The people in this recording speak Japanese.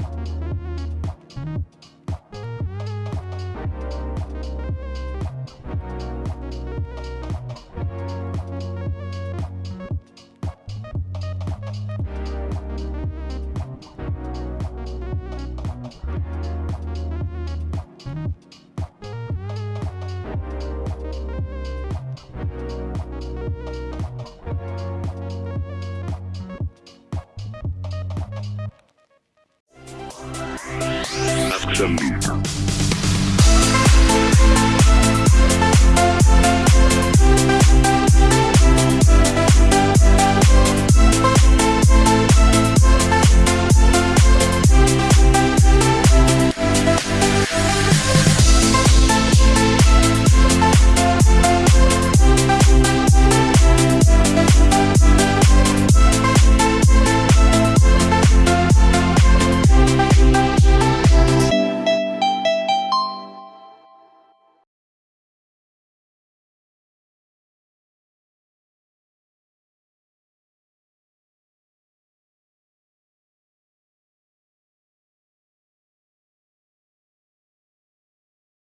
Thank you. Some.